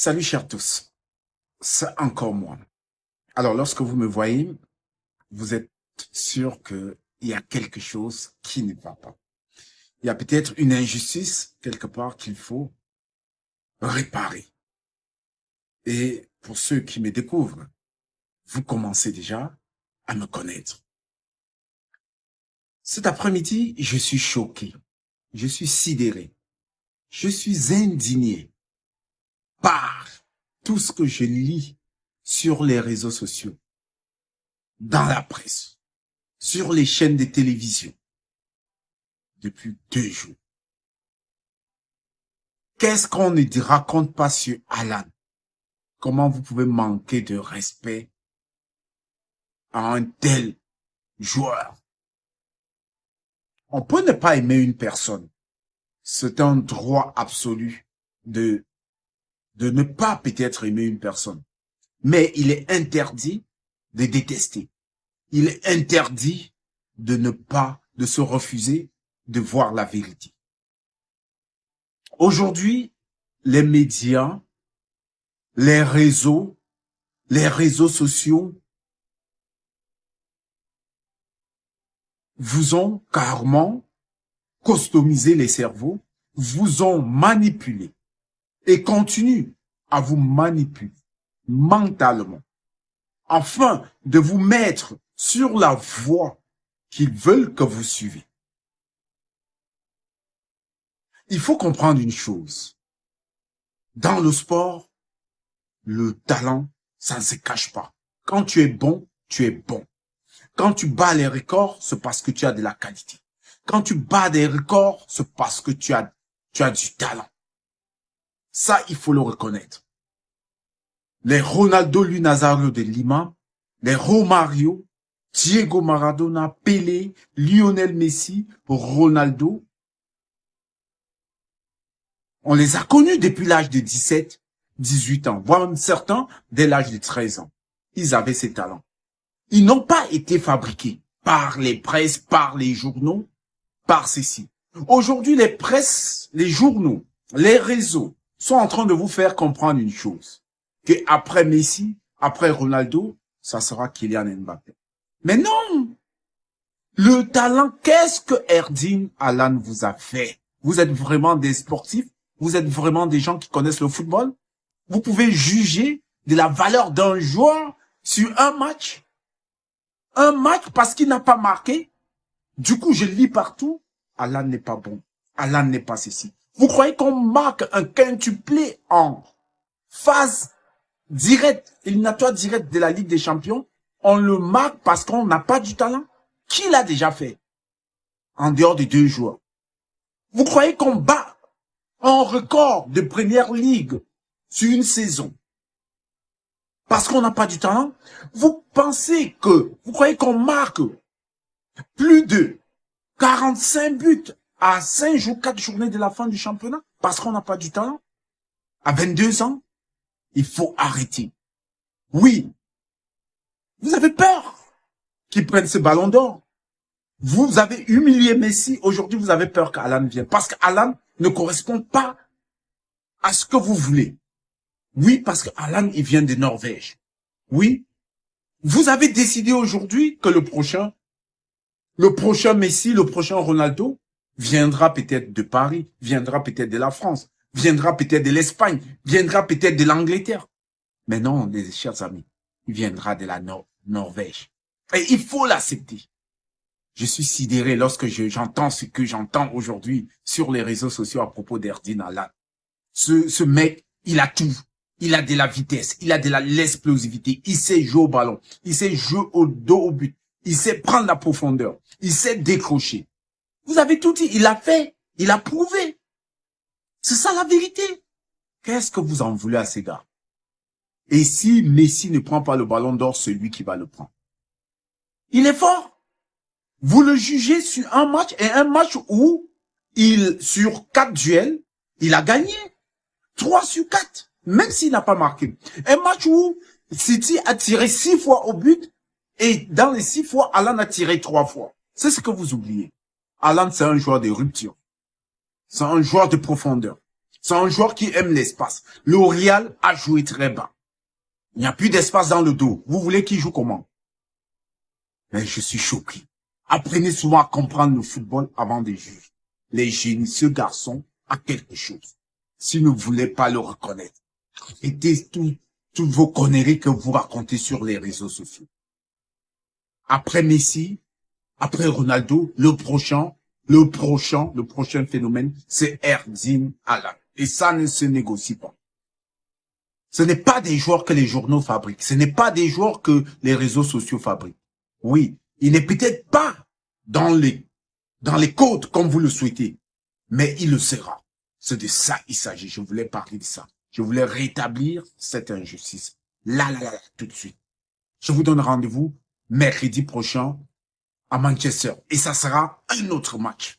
Salut chers tous, c'est encore moi. Alors lorsque vous me voyez, vous êtes sûr qu'il y a quelque chose qui ne va pas. Il y a peut-être une injustice quelque part qu'il faut réparer. Et pour ceux qui me découvrent, vous commencez déjà à me connaître. Cet après-midi, je suis choqué, je suis sidéré, je suis indigné par tout ce que je lis sur les réseaux sociaux, dans la presse, sur les chaînes de télévision, depuis deux jours. Qu'est-ce qu'on ne raconte pas sur Alan? Comment vous pouvez manquer de respect à un tel joueur? On peut ne pas aimer une personne. C'est un droit absolu de de ne pas peut-être aimer une personne. Mais il est interdit de détester. Il est interdit de ne pas, de se refuser de voir la vérité. Aujourd'hui, les médias, les réseaux, les réseaux sociaux vous ont carrément customisé les cerveaux, vous ont manipulé et continue à vous manipuler mentalement, afin de vous mettre sur la voie qu'ils veulent que vous suivez. Il faut comprendre une chose. Dans le sport, le talent, ça ne se cache pas. Quand tu es bon, tu es bon. Quand tu bats les records, c'est parce que tu as de la qualité. Quand tu bats des records, c'est parce que tu as, tu as du talent. Ça, il faut le reconnaître. Les Ronaldo Lunazario de Lima, les Romario, Diego Maradona, Pelé, Lionel Messi, Ronaldo, on les a connus depuis l'âge de 17, 18 ans, voire certains dès l'âge de 13 ans. Ils avaient ces talents. Ils n'ont pas été fabriqués par les presses, par les journaux, par ceci. Aujourd'hui, les presses, les journaux, les réseaux, sont en train de vous faire comprendre une chose, que après Messi, après Ronaldo, ça sera Kylian Mbappé. Mais non Le talent, qu'est-ce que Erdin Alan vous a fait? Vous êtes vraiment des sportifs? Vous êtes vraiment des gens qui connaissent le football? Vous pouvez juger de la valeur d'un joueur sur un match? Un match parce qu'il n'a pas marqué? Du coup, je lis partout, Alan n'est pas bon. Alan n'est pas ceci. Vous croyez qu'on marque un quintuplé en phase directe, éliminatoire directe de la Ligue des Champions? On le marque parce qu'on n'a pas du talent? Qui l'a déjà fait? En dehors de deux joueurs. Vous croyez qu'on bat un record de Première Ligue sur une saison parce qu'on n'a pas du talent? Vous pensez que, vous croyez qu'on marque plus de 45 buts à 5 jours, 4 journées de la fin du championnat parce qu'on n'a pas du talent. À 22 ans, il faut arrêter. Oui, vous avez peur qu'il prenne ce ballon d'or. Vous avez humilié Messi, aujourd'hui vous avez peur qu'Alan vienne. Parce qu'Alan ne correspond pas à ce que vous voulez. Oui, parce qu'Alan, il vient de Norvège. Oui, vous avez décidé aujourd'hui que le prochain, le prochain Messi, le prochain Ronaldo, viendra peut-être de Paris, viendra peut-être de la France, viendra peut-être de l'Espagne, viendra peut-être de l'Angleterre. Mais non, les chers amis, il viendra de la Norvège. Et il faut l'accepter. Je suis sidéré lorsque j'entends ce que j'entends aujourd'hui sur les réseaux sociaux à propos d'Erdin Alan. Ce, ce mec, il a tout. Il a de la vitesse, il a de l'explosivité, il sait jouer au ballon, il sait jouer au dos au but, il sait prendre la profondeur, il sait décrocher. Vous avez tout dit, il a fait, il a prouvé. C'est ça la vérité. Qu'est-ce que vous en voulez à ces gars? Et si Messi ne prend pas le ballon d'or, c'est lui qui va le prendre? Il est fort. Vous le jugez sur un match, et un match où, il sur quatre duels, il a gagné. Trois sur quatre, même s'il n'a pas marqué. Un match où City a tiré six fois au but, et dans les six fois, Alan a tiré trois fois. C'est ce que vous oubliez. Alan, c'est un joueur de rupture. C'est un joueur de profondeur. C'est un joueur qui aime l'espace. Le a joué très bas. Il n'y a plus d'espace dans le dos. Vous voulez qu'il joue comment? Mais je suis choqué. Apprenez souvent à comprendre le football avant de juger. Les génies, ce garçon a quelque chose. Si vous ne voulez pas le reconnaître, arrêtez tout, toutes vos conneries que vous racontez sur les réseaux sociaux. Après Messi, après Ronaldo, le prochain, le prochain, le prochain phénomène, c'est Erdim Alan. Et ça ne se négocie pas. Ce n'est pas des joueurs que les journaux fabriquent. Ce n'est pas des joueurs que les réseaux sociaux fabriquent. Oui, il n'est peut-être pas dans les, dans les codes comme vous le souhaitez, mais il le sera. C'est de ça il s'agit. Je voulais parler de ça. Je voulais rétablir cette injustice. Là, là, là, là, tout de suite. Je vous donne rendez-vous mercredi prochain à Manchester. Et ça sera un autre match.